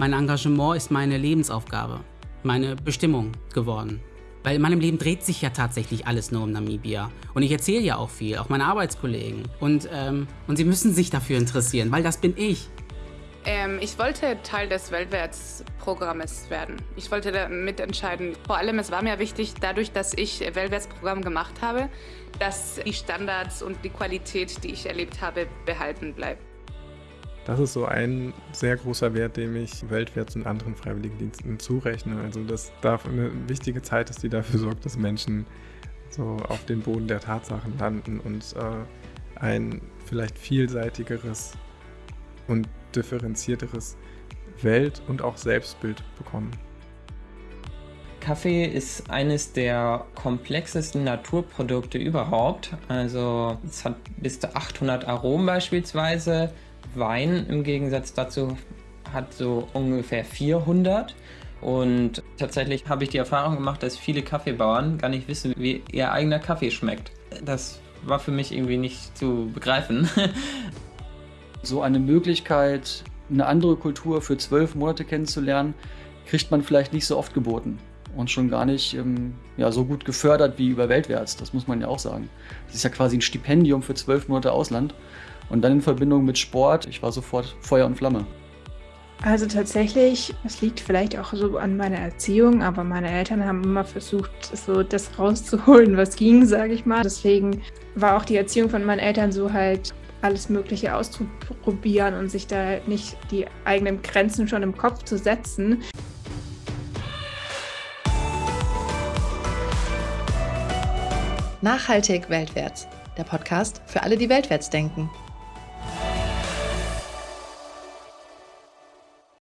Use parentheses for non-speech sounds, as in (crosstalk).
Mein Engagement ist meine Lebensaufgabe, meine Bestimmung geworden. Weil in meinem Leben dreht sich ja tatsächlich alles nur um Namibia. Und ich erzähle ja auch viel, auch meine Arbeitskollegen. Und, ähm, und sie müssen sich dafür interessieren, weil das bin ich. Ähm, ich wollte Teil des Weltwärtsprogrammes werden. Ich wollte da mitentscheiden. Vor allem, es war mir wichtig, dadurch, dass ich Weltwärtsprogramm gemacht habe, dass die Standards und die Qualität, die ich erlebt habe, behalten bleibt. Das ist so ein sehr großer Wert, dem ich Weltwärts und anderen Freiwilligendiensten zurechne. Also dass da eine wichtige Zeit ist, die dafür sorgt, dass Menschen so auf den Boden der Tatsachen landen und äh, ein vielleicht vielseitigeres und differenzierteres Welt- und auch Selbstbild bekommen. Kaffee ist eines der komplexesten Naturprodukte überhaupt. Also es hat bis zu 800 Aromen beispielsweise. Wein im Gegensatz dazu hat so ungefähr 400. Und tatsächlich habe ich die Erfahrung gemacht, dass viele Kaffeebauern gar nicht wissen, wie ihr eigener Kaffee schmeckt. Das war für mich irgendwie nicht zu begreifen. (laughs) So eine Möglichkeit, eine andere Kultur für zwölf Monate kennenzulernen, kriegt man vielleicht nicht so oft geboten und schon gar nicht ähm, ja, so gut gefördert wie über Weltwärts. Das muss man ja auch sagen. Das ist ja quasi ein Stipendium für zwölf Monate Ausland. Und dann in Verbindung mit Sport, ich war sofort Feuer und Flamme. Also tatsächlich, es liegt vielleicht auch so an meiner Erziehung, aber meine Eltern haben immer versucht, so das rauszuholen, was ging, sage ich mal. Deswegen war auch die Erziehung von meinen Eltern so halt alles Mögliche auszuprobieren und sich da nicht die eigenen Grenzen schon im Kopf zu setzen. Nachhaltig weltwärts, der Podcast für alle, die weltwärts denken.